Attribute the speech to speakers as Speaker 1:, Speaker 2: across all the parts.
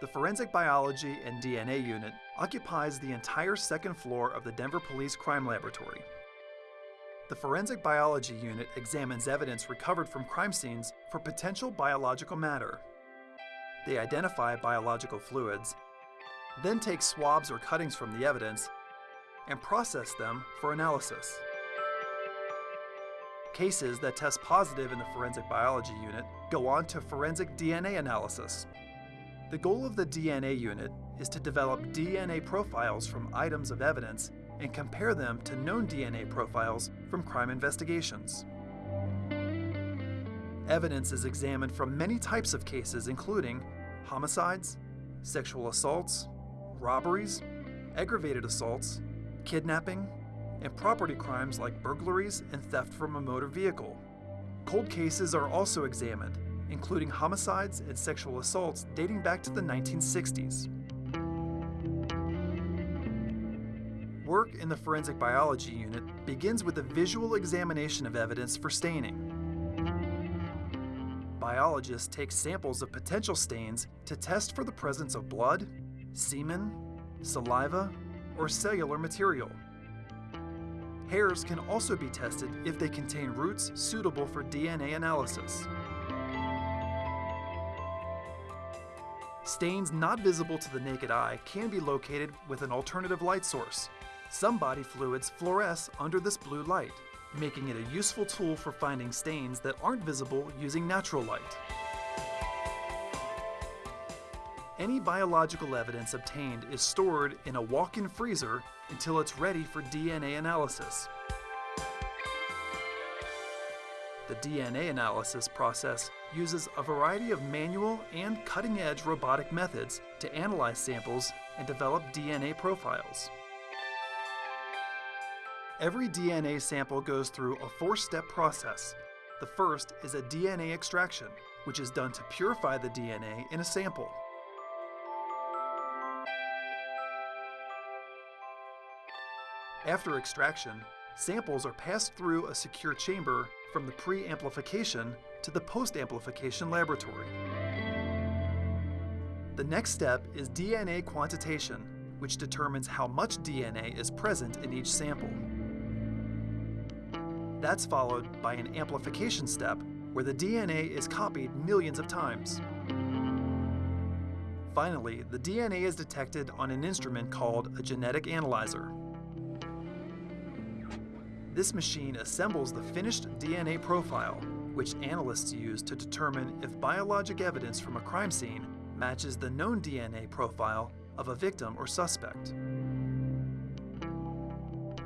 Speaker 1: The Forensic Biology and DNA Unit occupies the entire second floor of the Denver Police Crime Laboratory. The Forensic Biology Unit examines evidence recovered from crime scenes for potential biological matter. They identify biological fluids, then take swabs or cuttings from the evidence and process them for analysis. Cases that test positive in the Forensic Biology Unit go on to forensic DNA analysis. The goal of the DNA unit is to develop DNA profiles from items of evidence and compare them to known DNA profiles from crime investigations. Evidence is examined from many types of cases including homicides, sexual assaults, robberies, aggravated assaults, kidnapping, and property crimes like burglaries and theft from a motor vehicle. Cold cases are also examined, including homicides and sexual assaults dating back to the 1960s. Work in the Forensic Biology Unit begins with a visual examination of evidence for staining. Biologists take samples of potential stains to test for the presence of blood, semen, saliva, or cellular material. Hairs can also be tested if they contain roots suitable for DNA analysis. Stains not visible to the naked eye can be located with an alternative light source. Some body fluids fluoresce under this blue light, making it a useful tool for finding stains that aren't visible using natural light. Any biological evidence obtained is stored in a walk-in freezer until it's ready for DNA analysis. The DNA analysis process uses a variety of manual and cutting-edge robotic methods to analyze samples and develop DNA profiles. Every DNA sample goes through a four-step process. The first is a DNA extraction, which is done to purify the DNA in a sample. After extraction, samples are passed through a secure chamber from the pre-amplification to the post-amplification laboratory. The next step is DNA quantitation, which determines how much DNA is present in each sample. That's followed by an amplification step where the DNA is copied millions of times. Finally, the DNA is detected on an instrument called a genetic analyzer. This machine assembles the finished DNA profile, which analysts use to determine if biologic evidence from a crime scene matches the known DNA profile of a victim or suspect.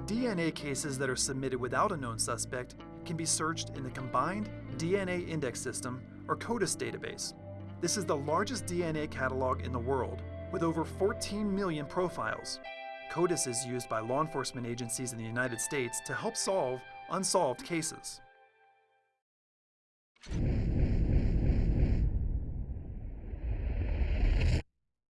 Speaker 1: DNA cases that are submitted without a known suspect can be searched in the Combined DNA Index System, or CODIS database. This is the largest DNA catalog in the world, with over 14 million profiles. CODIS is used by law enforcement agencies in the United States to help solve unsolved cases.